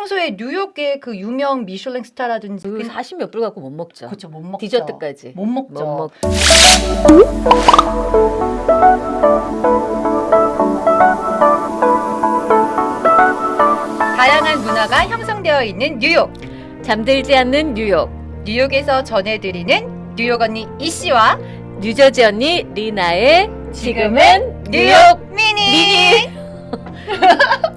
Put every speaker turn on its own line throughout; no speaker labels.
평소에 뉴욕의 그 유명 미슐랭 스타라든지
그 40몇 불 갖고 못 먹죠.
그렇죠 못 먹죠.
디저트까지.
못 먹죠.
못 먹.
다양한 문화가 형성되어 있는 뉴욕.
잠들지 않는 뉴욕.
뉴욕에서 전해드리는 뉴욕 언니 이 씨와
뉴저지 언니 리나의 지금은 뉴욕
미니.
미니.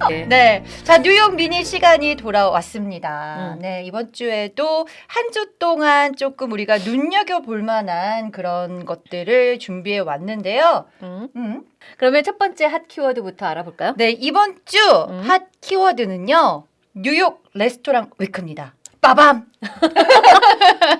네.
네. 자, 뉴욕 미니 시간이 돌아왔습니다.
음.
네. 이번 주에도 한 주 동안 조금 우리가 눈여겨볼 만한 그런 것들을 준비해 왔는데요.
음.
음.
그러면 첫 번째 핫 키워드부터 알아볼까요?
네. 이번 주
음.
핫 키워드는요. 뉴욕 레스토랑 위크입니다. 빠밤!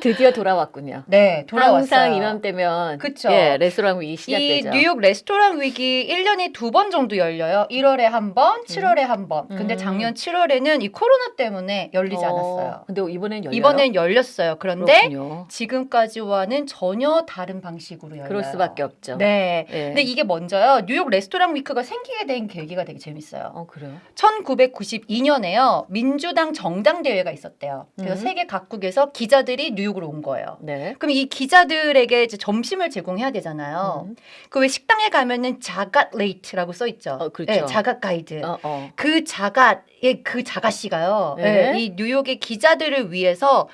드디어 돌아왔군요.
네. 돌아왔어요.
항상 이맘때면
그쵸.
예, 레스토랑 위기
이
시작되죠.
뉴욕 레스토랑 위기 1년에 두 번 정도 열려요. 1월에 한 번, 7월에 한 번. 근데
음.
작년 7월에는 이 코로나 때문에 열리지
어,
않았어요.
근데 이번엔 열려요.
이번엔 열렸어요. 그런데
그렇군요.
지금까지와는 전혀 다른 방식으로 열려요.
그럴 수밖에 없죠.
네.
예.
근데 이게 먼저요. 뉴욕 레스토랑 위크가 생기게 된 계기가 되게 재밌어요.
어 그래요.
1992년에요. 민주당 정당 대회가 있었대요. 그래서
음.
세계 각국에서 기자들이 뉴욕 으로 온 거예요.
네.
그럼 이 기자들에게 이제 점심을 제공해야 되잖아요.
음.
그왜 식당에 가면은 Zagat rated라고 써 있죠.
어, 그렇죠.
네, Zagat 가이드.
어, 어.
그 Zagat의 그 Zagat씨가요.
네.
네, 이 뉴욕의 기자들을 위해서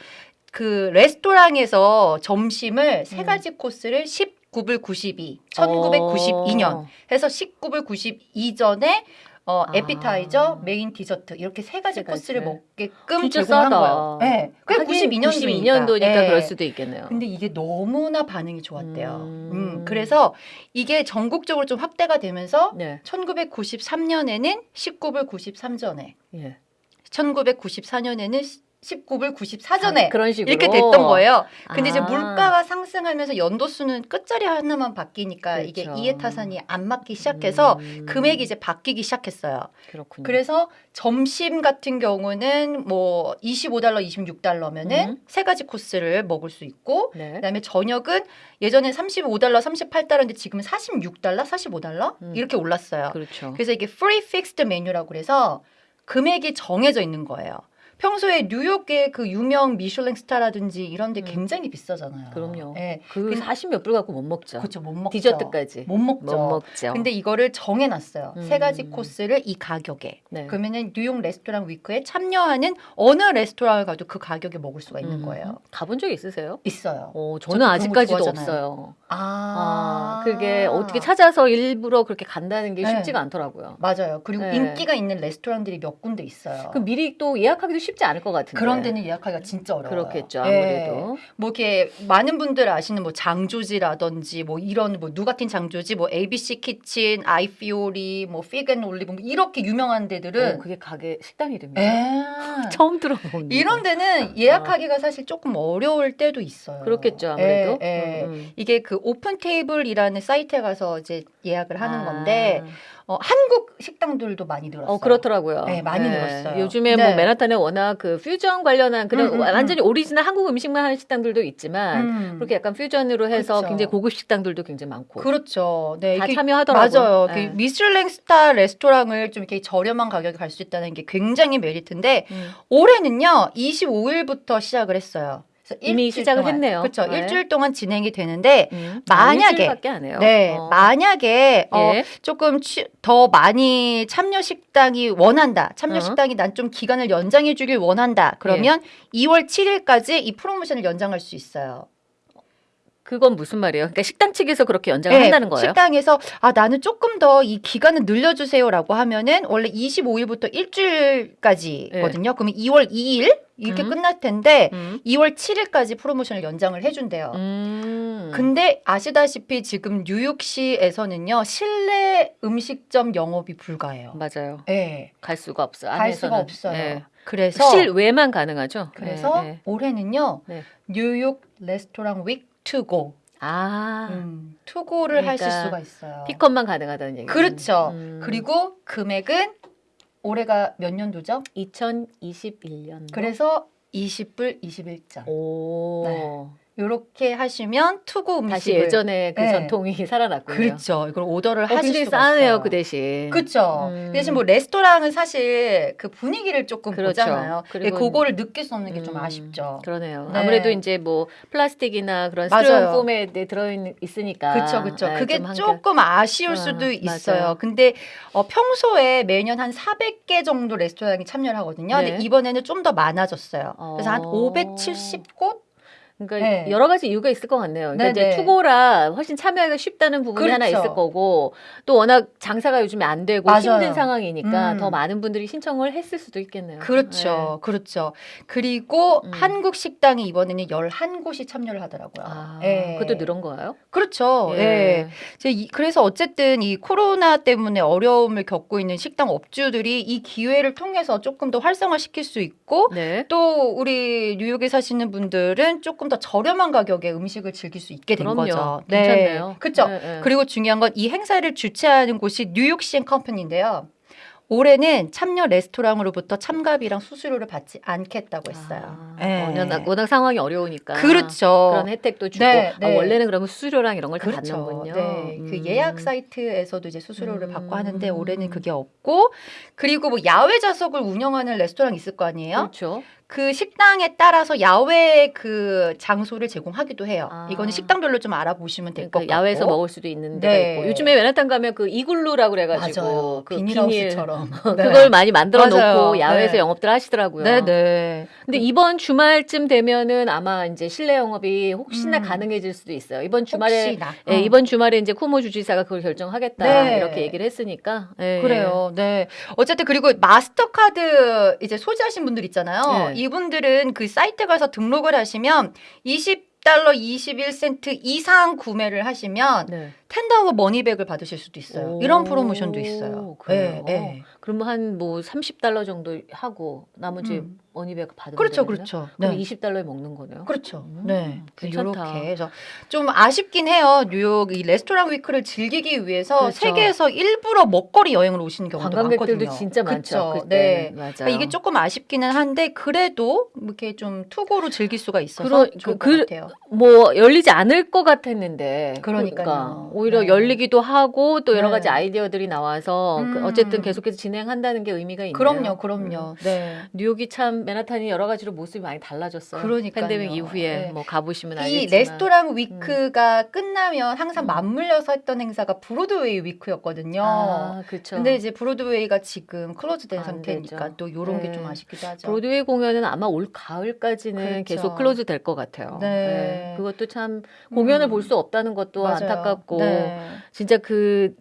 그 레스토랑에서 점심을 세
음.
가지 코스를 19불 92, 1992년
어.
해서 19불 92전에 어,
아.
에피타이저, 메인 디저트 이렇게 세 가지
세
코스를. 먹게끔 제공한
싸다.
거예요. 네. 그게
하긴
92년도니까.
92년도니까 그럴 수도 있겠네요.
근데 이게 너무나 반응이 좋았대요.
음.
음, 그래서 이게 전국적으로 좀 확대가 되면서
네.
1993년에는 19불 93전에,
예.
1994년에는 19불 94전에
아, 그런 식으로
이렇게 됐던 거예요. 근데 이제
아.
물가가 상승하면서 연도수는 끝자리 하나만 바뀌니까 이게
그렇죠.
이해타산이 안 맞기 시작해서
음.
금액이 이제 바뀌기 시작했어요.
그렇군요.
그래서 점심 같은 경우는 뭐 25달러, 26달러면은
음.
세 가지 코스를 먹을 수 있고
네.
그다음에 저녁은 예전에 35달러, 38달러인데 지금은 46달러, 45달러
음.
이렇게 올랐어요.
그렇죠.
그래서 이게 free fixed 메뉴라고 그래서 금액이 정해져 있는 거예요. 평소에 뉴욕의 그 유명 미슐랭 스타라든지 이런 데
음.
굉장히 비싸잖아요.
그럼요.
예.
그
그-
40몇 불 갖고 못 먹죠.
그렇죠. 못 먹죠.
디저트까지
못 먹죠.
못 먹죠.
근데 이거를 정해놨어요. 세 가지
음.
코스를 이 가격에.
네.
그러면은 뉴욕 레스토랑 위크에 참여하는 어느 레스토랑을 가도 그 가격에 먹을 수가 있는
음.
거예요.
가본 적 있으세요?
있어요.
어, 저는 아직까지도. 없어요.
아,
아, 그게 어떻게 찾아서 일부러 그렇게 간다는 게
네.
쉽지가 않더라고요.
맞아요. 그리고
네.
인기가 있는 레스토랑들이 몇 군데 있어요.
그 미리 또 예약하기도 쉽지 않을 것 같은데.
그런 데는 예약하기가 진짜 어려워요.
그렇겠죠.
예.
아무래도.
뭐 이렇게 많은 분들 아시는 뭐 Jean-Georges라든지 뭐 이런 뭐 Nougatine Jean-Georges 뭐 ABC Kitchen, Ai Fiori, 뭐 Fig & Olive 뭐 이렇게 유명한
어,
데들은
그게 가게 식당 이름이에요.
에
처음 들어봅니다.
이런 데는 예약하기가 사실 조금 어려울 때도 있어요.
그렇겠죠. 아무래도.
예, 예.
음, 음.
이게 그 OpenTable이라는 사이트에 가서 이제 예약을 하는
아.
건데 어, 한국 식당들도 많이 늘었어요.
어 그렇더라고요.
네, 많이 늘었어요.
요즘에
네.
뭐 맨하탄에 워낙 그 퓨전 관련한 그런
음, 음,
완전히 오리지널 한국 음식만 하는 식당들도 있지만
음.
그렇게 약간 퓨전으로 해서
그렇죠.
굉장히 고급 식당들도 굉장히 많고
그렇죠. 네,
다 참여하더라고요.
맞아요.
네.
그 미슐랭 스타 레스토랑을 좀 이렇게 저렴한 가격에 갈 수 있다는 게 굉장히 메리트인데
음.
올해는요 25일부터 시작을 했어요.
이미 시작을
동안,
했네요.
그렇죠.
네.
일주일 동안 진행이 되는데
음.
만약에-
해요.
네
어.
만약에 어,
예.
조금 취- 더 많이 참여 식당이 원한다. 참여
어.
식당이 난 좀 기간을 연장해 주길 원한다. 그러면
예.
2월 7일까지 이 프로모션을 연장할 수 있어요.
그건 무슨 말이에요? 그러니까 식당 측에서 그렇게 연장을
네,
한다는 거예요?
식당에서 아 나는 조금 더 이 기간을 늘려주세요라고 하면은 원래 25일부터 일주일까지거든요. 그러면 2월 2일 이렇게
음.
끝날 텐데
음.
2월 7일까지 프로모션을 연장을 해준대요.
음.
근데 아시다시피 지금 뉴욕시에서는요 실내 음식점 영업이 불가해요.
맞아요.
네,
갈 수가 없어.
갈 수가. 없어요.
예.
그래서
실외만 가능하죠.
그래서
예, 예.
올해는요
네.
뉴욕 레스토랑 윅 투고
아
음, 투고를 하실
그러니까
수가 있어요.
피컷만 가능하다는 얘기.
그렇죠.
음.
그리고 금액은 올해가 몇 년도죠?
2021년.
그래서 20불 21전.
오.
네. 이렇게 하시면 투고 음식을
다시 예전에 그
네.
전통이 살아났군요.
그렇죠. 이걸 오더를
어,
하실 수가
싸네요. 그 대신.
그렇죠.
음.
대신 뭐 레스토랑은 사실 그 분위기를 조금
그렇죠.
보잖아요.
그리고-
그리고 그거를 느낄 수 없는 게좀
음,
아쉽죠.
그러네요.
네.
아무래도 이제 뭐 플라스틱이나 그런. 스티로폼에 들어 있으니까.
그렇죠, 그렇죠.
네,
그게 조금 아쉬울
아,
수도 있어요.
맞아요.
근데 어, 평소에 매년 한 400개 정도 레스토랑이 참여를 하거든요.
네.
근데 이번에는 좀 더 많아졌어요. 그래서 한
어.
570곳?
그러니까
네.
여러 가지 이유가 있을 것 같네요. 그러니까
네,
이제
네.
투고라 훨씬 참여하기가 쉽다는 부분이 하나
그렇죠.
있을 거고 또 워낙 장사가 요즘에 안 되고
맞아요.
힘든 상황이니까
음.
더 많은 분들이 신청을 했을 수도 있겠네요.
그렇죠. 그렇죠. 그리고
음.
한국 식당이 이번에는 11곳이 참여를 하더라고요.
아,
예.
그것도 늘은 거예요?
그렇죠. 예. 이- 그래서 어쨌든 이 코로나 때문에 어려움을 겪고 있는 식당 업주들이 이 기회를 통해서 조금 더 활성화시킬 수 있고
네.
또 우리 뉴욕에 사시는 분들은 조금 더 저렴한 가격에 음식을 즐길 수 있게 된
그럼요.
거죠.
괜찮네요.
그렇죠.
네, 네.
그리고 중요한 건 이 행사를 주최하는 곳이 뉴욕 시앤 컴퍼니인데요. 올해는 참여 레스토랑으로부터 참가비랑 수수료를 받지 않겠다고 했어요.
아,
예.
워낙, 워낙 상황이 어려우니까.
그렇죠.
그런 혜택도 주고
네,
아,
네.
원래는 그러면 수수료랑 이런 걸다
그렇죠.
받는군요.
네, 그
음.
예약 사이트에서도 이제 수수료를
음.
받고 하는데 올해는 그게 없고 그리고 뭐 야외 좌석을 운영하는 레스토랑 있을 거 아니에요?
그렇죠.
그 식당에 따라서 야외 그 장소를 제공하기도 해요.
아.
이거는 식당별로 좀 알아보시면 될것
그러니까
같고.
야외에서 먹을 수도 있는 데가
네.
요즘에 맨하탄 가면 그 이글루라고 그래가지고
맞아요.
그
비닐하우스처럼. 네.
그걸 많이 만들어
맞아요.
놓고 야외에서
네.
영업들 하시더라고요.
네, 네.
근데 이번 주말쯤 되면은 아마 이제 실내 영업이 혹시나
음.
가능해질 수도 있어요. 이번 주말에. 예,
어.
이번 주말에 이제 쿠모 주지사가 그걸 결정하겠다
네.
이렇게 얘기를 했으니까 예.
그래요. 네. 어쨌든 그리고 마스터카드 이제 소지하신 분들 있잖아요.
네.
이분들은 그 사이트 가서 등록을 하시면 20 달러 21센트 이상 구매를 하시면
네.
텐다워 머니백을 받으실 수도 있어요.
오,
이런 프로모션도 있어요.
그래요?
네, 네.
그러면 한 뭐 30달러 정도 하고 나머지
음.
money back 받으면
그렇죠? 그렇죠.
그럼
네.
20달러에 먹는 거네요.
그렇죠.
음,
네.
괜찮다.
이렇게 해서 좀 아쉽긴 해요. 뉴욕 이 레스토랑 week를 즐기기 위해서
그렇죠.
세계에서 일부러 먹거리 여행을 오시는 경우도
관광객들도
많거든요.
진짜 많죠. 그때는.
네.
맞아요.
그러니까 이게 조금 아쉽기는 한데 그래도 이렇게 좀 to go로 즐길 수가 있어서
그러-
좋을
그-
것 같아요.
뭐 열리지 않을 것 같았는데
그러니까요.
그러니까 오히려
네.
열리기도 하고 또 여러
네.
가지 아이디어들이 나와서 그
음.
어쨌든 계속해서 진행한다는 게 의미가 있네요.
그럼요, 그럼요. 네.
뉴욕이 참 맨하탄이 여러 가지로 모습이 많이 달라졌어요.
그러니까요.
팬데믹 이후에
네.
뭐 가보시면
이
알겠지만 음.
레스토랑 week가 끝나면 항상 맞물려서 했던 행사가 브로드웨이 week였거든요.
아, 그렇죠.
근데 이제 브로드웨이가 지금 close된
안
상태니까
되죠.
또 이런
네.
게좀 아쉽기도 하죠.
브로드웨이 공연은 아마 올 가을까지는
그렇죠.
계속 close 될 것 같아요.
네.
그것도 참 공연을
음.
볼수 없다는 것도
맞아요.
안타깝고
네.
진짜 그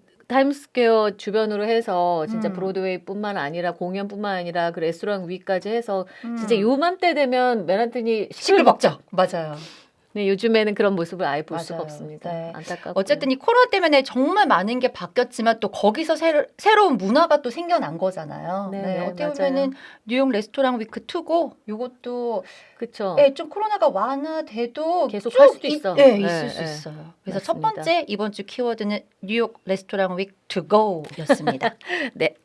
타임스퀘어 주변으로 해서 진짜
음.
브로드웨이뿐만 아니라 공연뿐만 아니라 그 레스토랑 week까지 해서
음.
진짜 요맘때 되면 맨하튼이
시끌벅적. 맞아요.
네, 요즘에는 그런 모습을 아예 볼 수가
맞아요.
없습니다.
네.
안타깝고.
어쨌든 이 코로나 때문에 정말 많은 게 바뀌었지만 또 거기서 새로, 새로운 문화가 또 생겨난 거잖아요.
네,
네,
네,
어떻게
맞아요.
보면은 뉴욕 레스토랑 위크 2고 이것도
그렇죠.
예, 좀 코로나가 완화돼도
계속 쭉할 수도
있-
있어.
예,
네,
있을 수
네.
있어요. 그래서
맞습니다.
첫 번째 이번 주 키워드는 뉴욕 레스토랑 윅 to go였습니다.
네.